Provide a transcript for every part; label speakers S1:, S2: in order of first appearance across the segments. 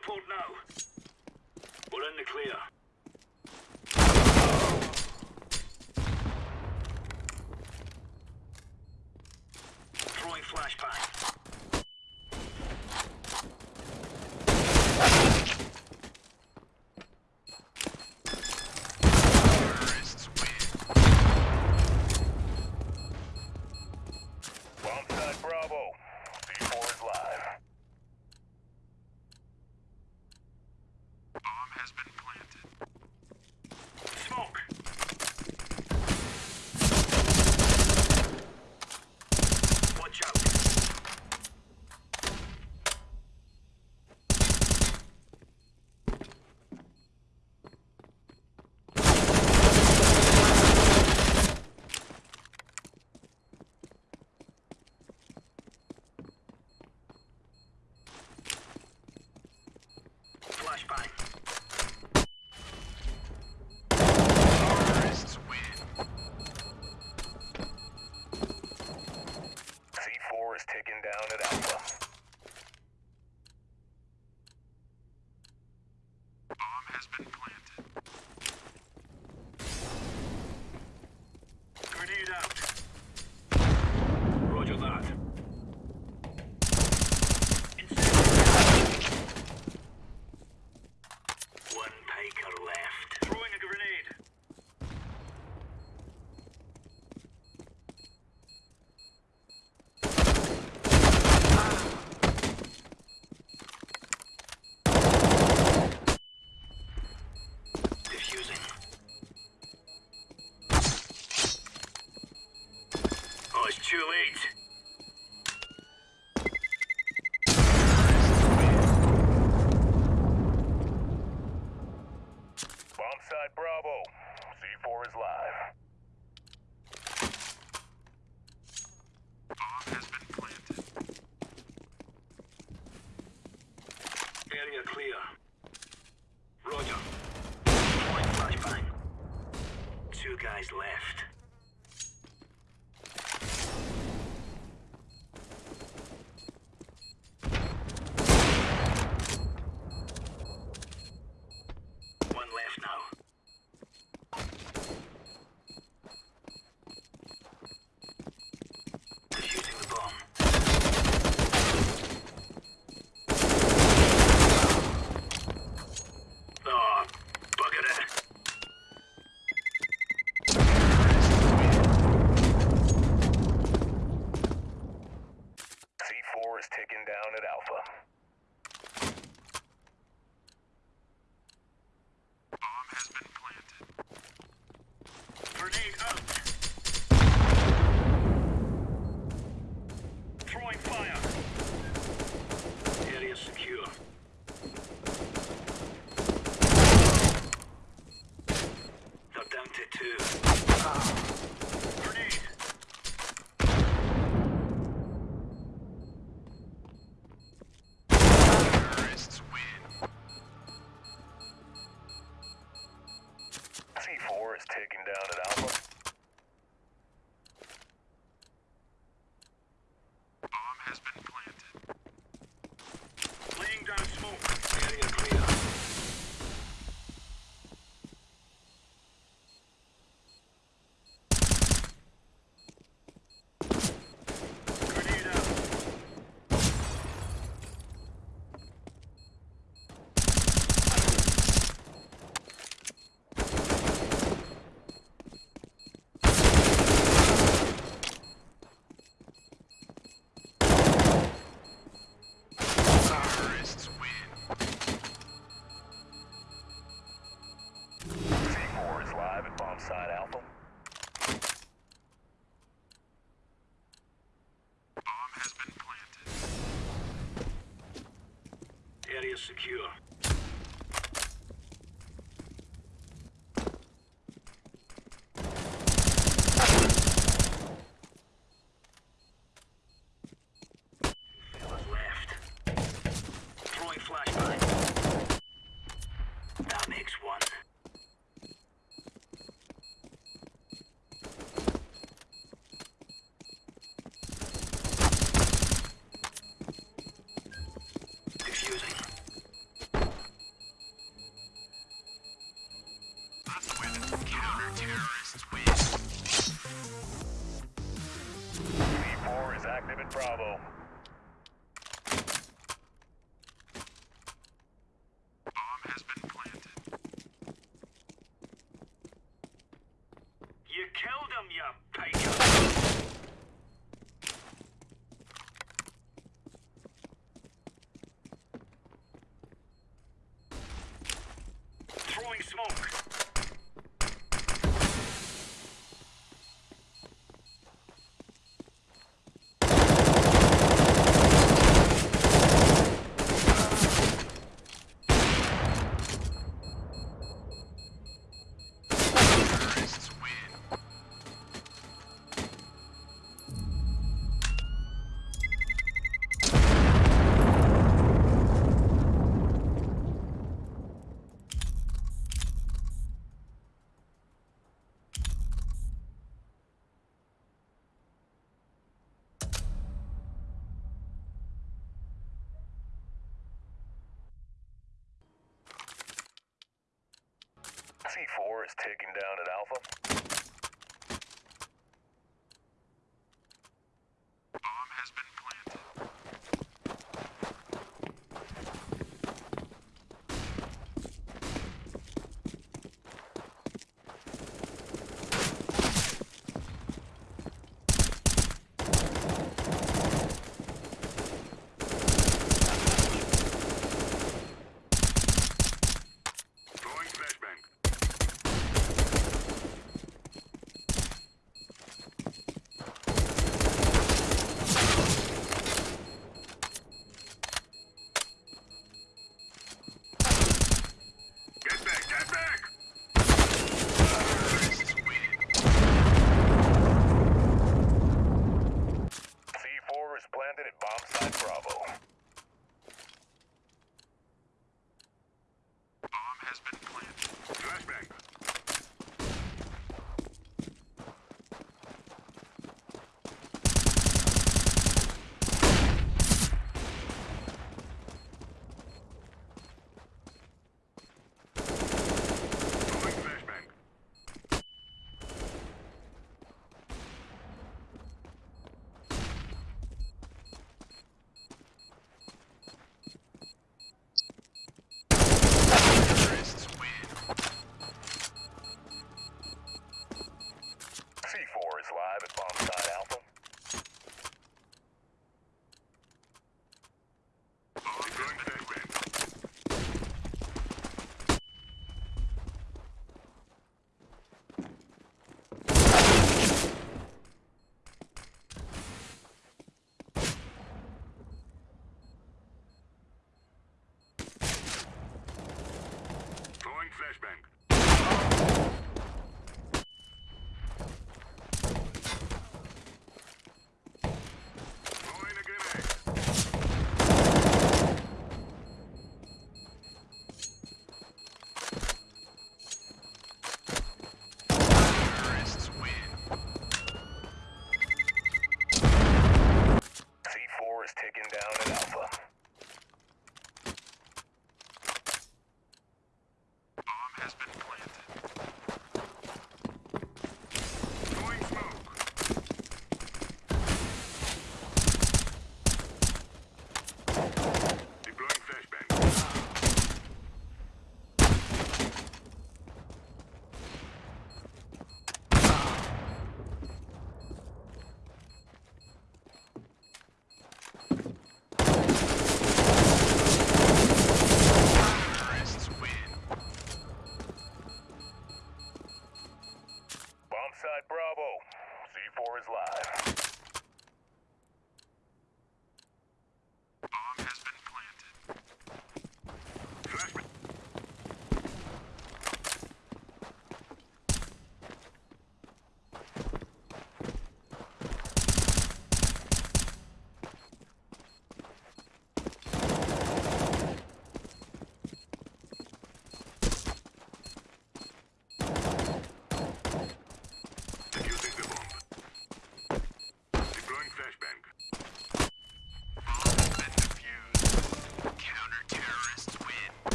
S1: airport now. We're in the clear. Throwing flashbang.
S2: has been planted.
S1: Area clear. Roger. Deploying flashbang. Two guys left.
S2: has been is
S1: secure.
S2: Limit Bravo. tower is taking down at Alpha.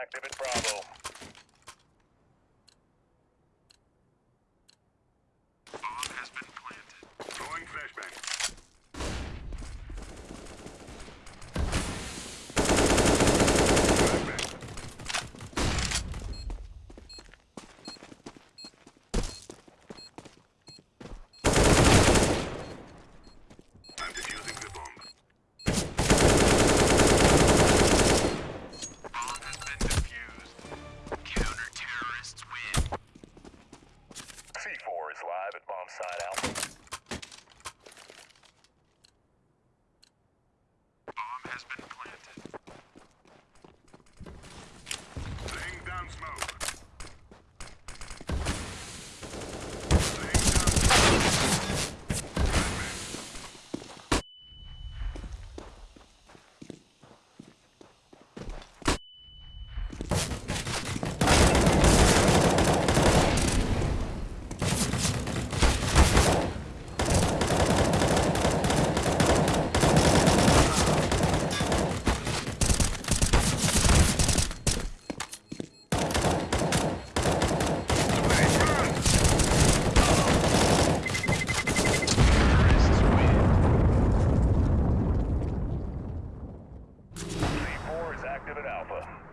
S2: Active at Bravo.
S1: Bomb has been planted. Throwing flashbang. Flashbang. I'm defusing the bomb. Bomb has been defused. Counter-terrorists win.
S2: C4 is live at bomb site Alpha.
S1: Bomb has been planted. Laying down smoke. Laying down smoke.
S2: C4 is active at Alpha.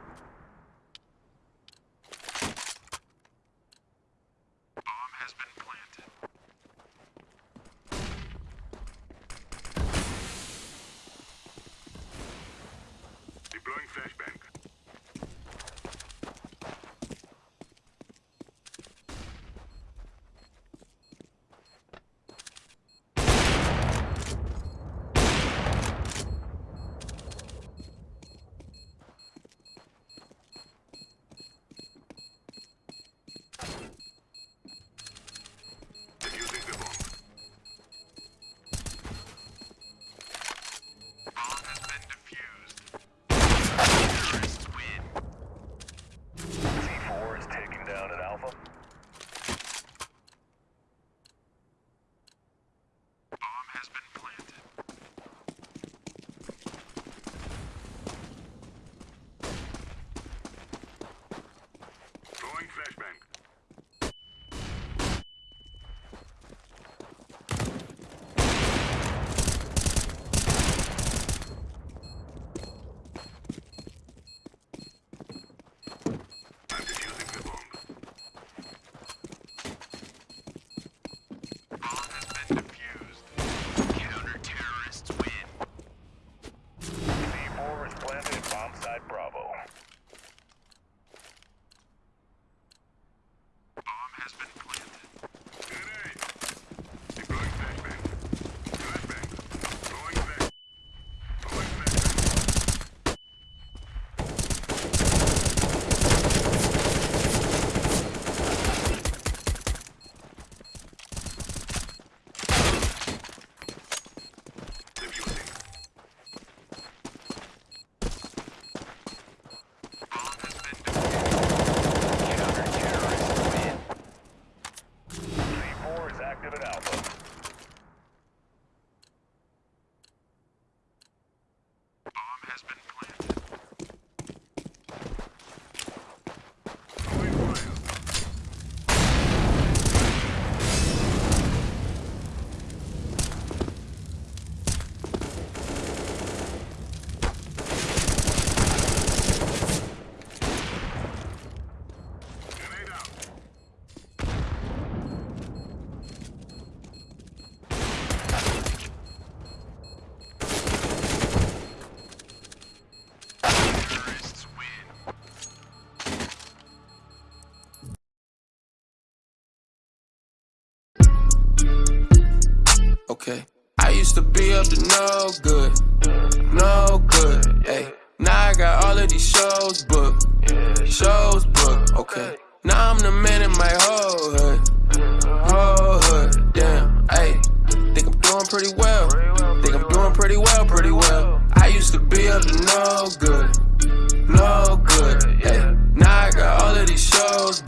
S3: I used to be up to no good, no good, hey. Now I got all of these shows booked, shows booked, okay. Now I'm the man in my whole hood, whole hood, damn, hey. Think I'm doing pretty well, think I'm doing pretty well, pretty well. I used to be up to no good, no good, hey. Now I got all of these shows